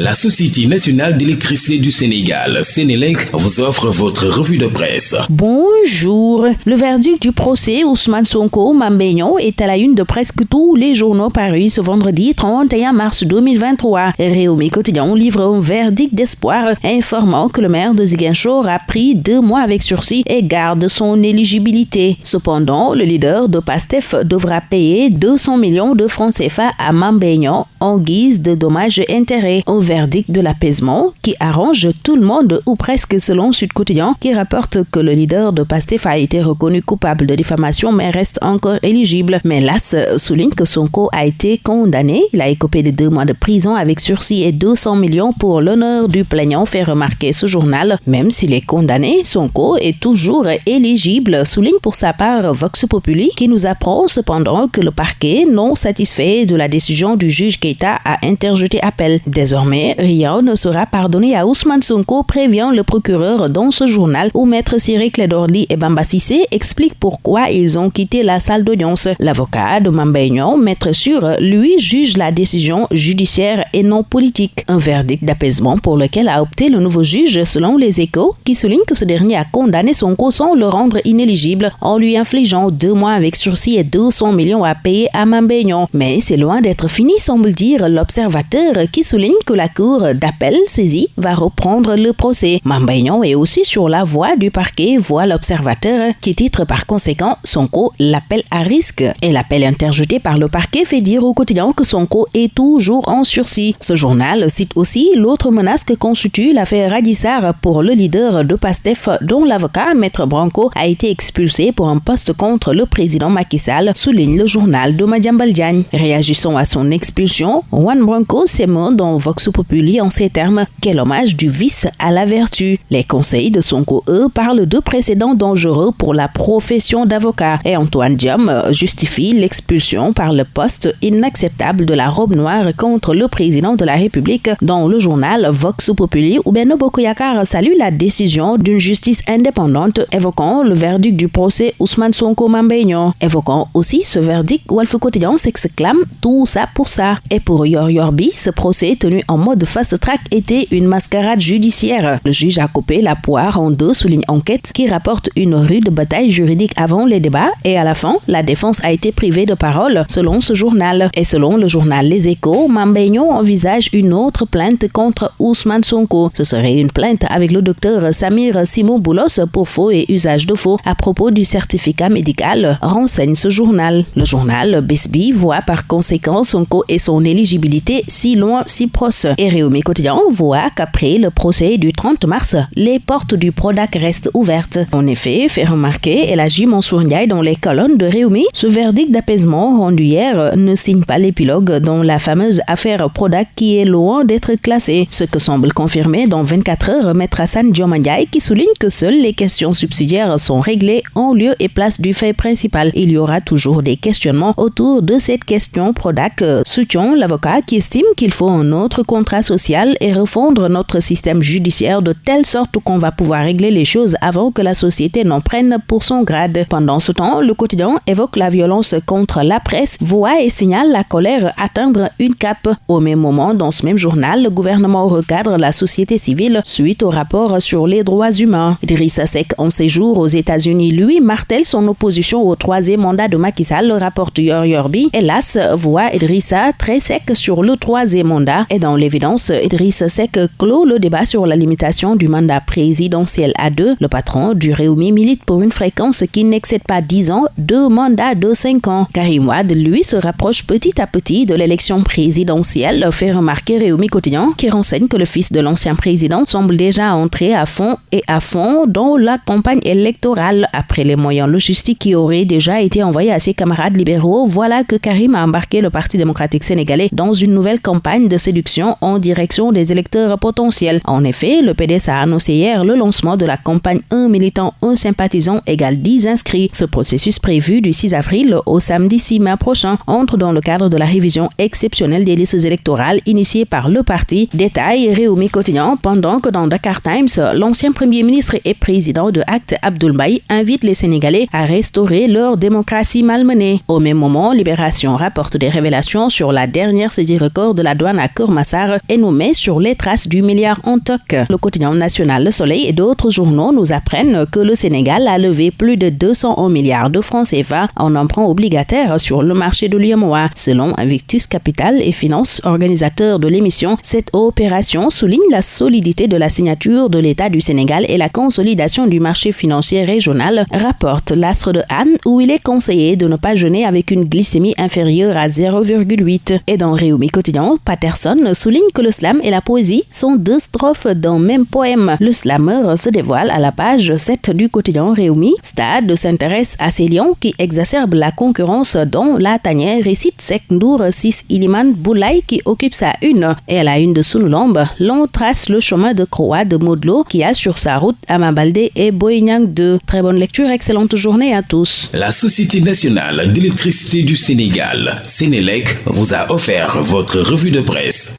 La Société nationale d'électricité du Sénégal, Sénélec, vous offre votre revue de presse. Bonjour. Le verdict du procès Ousmane Sonko Mambéignon est à la une de presque tous les journaux parus ce vendredi 31 mars 2023. Réumi Quotidien livre un verdict d'espoir informant que le maire de Ziguinchor a pris deux mois avec sursis et garde son éligibilité. Cependant, le leader de PASTEF devra payer 200 millions de francs CFA à Mambéignon en guise de dommages intérêts verdict de l'apaisement qui arrange tout le monde ou presque selon Sud Quotidien qui rapporte que le leader de PASTEF a été reconnu coupable de diffamation mais reste encore éligible. Mais l'AS souligne que Sonko a été condamné. Il a écopé de deux mois de prison avec sursis et 200 millions pour l'honneur du plaignant, fait remarquer ce journal. Même s'il est condamné, Sonko est toujours éligible, souligne pour sa part Vox Populi qui nous apprend cependant que le parquet, non satisfait de la décision du juge Keita, a interjeté appel. Désormais, rien ne sera pardonné à Ousmane Sonko, prévient le procureur dans ce journal où Maître Cyril Clédorli et Bamba Sissé expliquent pourquoi ils ont quitté la salle d'audience. L'avocat de Mambaignon, Maître Sûr, lui juge la décision judiciaire et non politique. Un verdict d'apaisement pour lequel a opté le nouveau juge selon les échos qui souligne que ce dernier a condamné Sonko sans le rendre inéligible en lui infligeant deux mois avec sursis et 200 millions à payer à Mambaignon. Mais c'est loin d'être fini, semble dire l'observateur qui souligne que la cour d'appel saisie va reprendre le procès. Mambaignon est aussi sur la voie du parquet, voit l'observateur, qui titre par conséquent Sonko l'appel à risque. Et l'appel interjeté par le parquet fait dire au quotidien que Sonko est toujours en sursis. Ce journal cite aussi l'autre menace que constitue l'affaire Radissar pour le leader de PASTEF, dont l'avocat Maître Branco a été expulsé pour un poste contre le président Macky Sall, souligne le journal de Madiambal Réagissant à son expulsion, Juan Branco s'émeut dans Vox Populi en ces termes quel hommage du vice à la vertu. Les conseils de Sonko, eux, parlent de précédents dangereux pour la profession d'avocat et Antoine Diom justifie l'expulsion par le poste inacceptable de la robe noire contre le président de la République dans le journal Vox Populi où Beno Bokoyakar salue la décision d'une justice indépendante évoquant le verdict du procès Ousmane Sonko Mambeigno. Évoquant aussi ce verdict, Wolf Quotidien s'exclame tout ça pour ça. Et pour Yor Yorbi, ce procès tenu en mode fast track était une mascarade judiciaire. Le juge a coupé la poire en deux, souligne enquête, qui rapporte une rude bataille juridique avant les débats et à la fin, la défense a été privée de parole, selon ce journal. Et selon le journal Les Échos, Mambeignon envisage une autre plainte contre Ousmane Sonko. Ce serait une plainte avec le docteur Samir Simon Boulos pour faux et usage de faux à propos du certificat médical, renseigne ce journal. Le journal Besby voit par conséquent Sonko et son éligibilité si loin, si proche. Et Réumi Quotidien voit qu'après le procès du 30 mars, les portes du Prodac restent ouvertes. En effet, fait remarquer Elagi Mansour dans les colonnes de Réumi, ce verdict d'apaisement rendu hier ne signe pas l'épilogue dans la fameuse affaire Prodac qui est loin d'être classée. Ce que semble confirmer dans 24 heures Maître Hassan Diomandjaï qui souligne que seules les questions subsidiaires sont réglées en lieu et place du fait principal. Il y aura toujours des questionnements autour de cette question Prodac, soutient l'avocat qui estime qu'il faut un autre contrat social et refondre notre système judiciaire de telle sorte qu'on va pouvoir régler les choses avant que la société n'en prenne pour son grade. Pendant ce temps, le quotidien évoque la violence contre la presse, voit et signale la colère atteindre une cape. Au même moment, dans ce même journal, le gouvernement recadre la société civile suite au rapport sur les droits humains. Idrissa Seck, en séjour aux États-Unis, lui, martèle son opposition au troisième mandat de Macky Sall, rapporte Yorbi. Hélas, voit Idrissa très sec sur le troisième mandat et dans l'évidence, Idriss Seck clôt le débat sur la limitation du mandat présidentiel à deux. Le patron du Réumi milite pour une fréquence qui n'excède pas 10 ans, deux mandats de 5 ans. Karim Wad, lui, se rapproche petit à petit de l'élection présidentielle, fait remarquer Réumi Quotidien, qui renseigne que le fils de l'ancien président semble déjà entrer à fond et à fond dans la campagne électorale. Après les moyens logistiques qui auraient déjà été envoyés à ses camarades libéraux, voilà que Karim a embarqué le Parti démocratique sénégalais dans une nouvelle campagne de séduction en direction des électeurs potentiels. En effet, le PDS a annoncé hier le lancement de la campagne Un militant, un sympathisant égale 10 inscrits. Ce processus prévu du 6 avril au samedi 6 mai prochain entre dans le cadre de la révision exceptionnelle des listes électorales initiée par le parti. Détail Réumi quotidien pendant que dans Dakar Times, l'ancien premier ministre et président de Acte Abdoulbaï invite les Sénégalais à restaurer leur démocratie malmenée. Au même moment, Libération rapporte des révélations sur la dernière saisie record de la douane à Kurmassar milliards nous met sur les traces du milliard en toc. Le quotidien national Le Soleil et d'autres journaux nous apprennent que le Sénégal a levé plus de 201 milliards de francs CFA en emprunt obligataire sur le marché de l'UMOA. Selon Invictus Capital et Finance, organisateur de l'émission, cette opération souligne la solidité de la signature de l'État du Sénégal et la consolidation du marché financier régional, rapporte l'Astre de Anne, où il est conseillé de ne pas jeûner avec une glycémie inférieure à 0,8. Et dans Réumi Quotidien, Patterson souligne que le slam et la poésie sont deux strophes d'un même poème. Le slammer se dévoile à la page 7 du quotidien Réumi. Stade s'intéresse à ces lions qui exacerbent la concurrence dont la tanière récite Sekndour 6 Iliman Boulay qui occupe sa une. Et à la une de Sunulombe, l'on trace le chemin de croix de Modlo qui a sur sa route Amabaldé et Boignang 2. Très bonne lecture, excellente journée à tous. La Société nationale d'électricité du Sénégal, Sénélec, vous a offert votre revue de presse.